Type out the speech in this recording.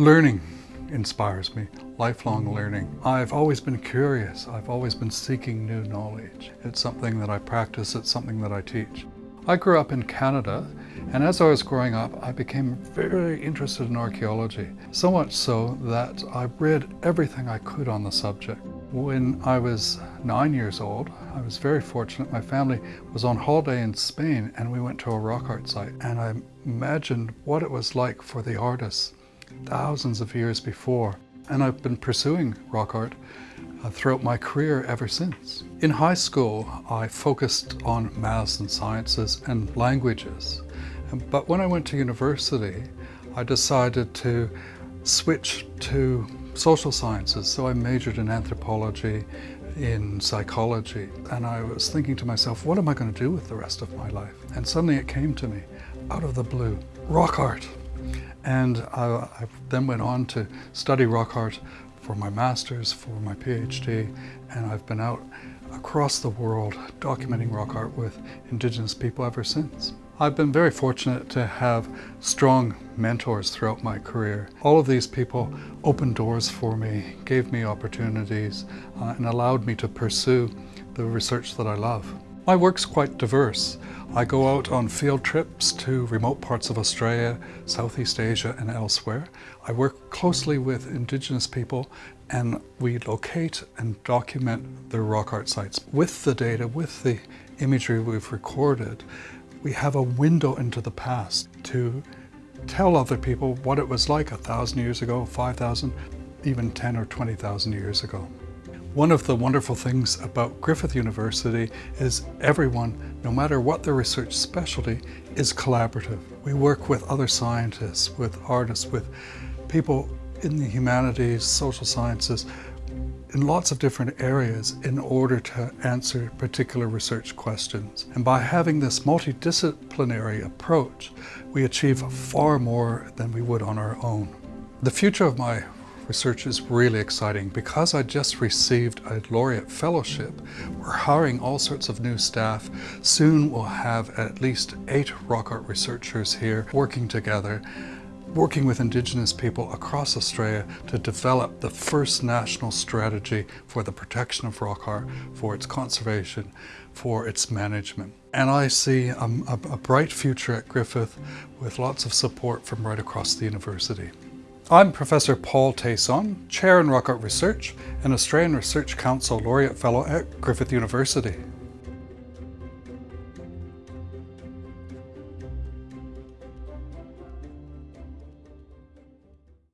Learning inspires me, lifelong learning. I've always been curious. I've always been seeking new knowledge. It's something that I practice, it's something that I teach. I grew up in Canada and as I was growing up I became very interested in archaeology. So much so that I read everything I could on the subject. When I was nine years old, I was very fortunate. My family was on holiday in Spain and we went to a rock art site and I imagined what it was like for the artists thousands of years before. And I've been pursuing rock art uh, throughout my career ever since. In high school, I focused on maths and sciences and languages. But when I went to university, I decided to switch to social sciences. So I majored in anthropology, in psychology, and I was thinking to myself, what am I going to do with the rest of my life? And suddenly it came to me, out of the blue, rock art. And I, I then went on to study rock art for my master's, for my PhD, and I've been out across the world documenting rock art with Indigenous people ever since. I've been very fortunate to have strong mentors throughout my career. All of these people opened doors for me, gave me opportunities, uh, and allowed me to pursue the research that I love. My work's quite diverse. I go out on field trips to remote parts of Australia, Southeast Asia and elsewhere. I work closely with Indigenous people and we locate and document their rock art sites. With the data, with the imagery we've recorded, we have a window into the past to tell other people what it was like a thousand years ago, 5,000, even 10 or 20,000 years ago. One of the wonderful things about Griffith University is everyone, no matter what their research specialty, is collaborative. We work with other scientists, with artists, with people in the humanities, social sciences, in lots of different areas in order to answer particular research questions. And by having this multidisciplinary approach, we achieve far more than we would on our own. The future of my research is really exciting. Because I just received a laureate fellowship, we're hiring all sorts of new staff. Soon we'll have at least eight rock art researchers here working together working with Indigenous people across Australia to develop the first national strategy for the protection of rock art, for its conservation, for its management. And I see a, a, bright future at Griffith with lots of support from right across the university. I'm Professor Paul Taçon, Chair in Rock Art Research and Australian Research Council Laureate Fellow at Griffith University.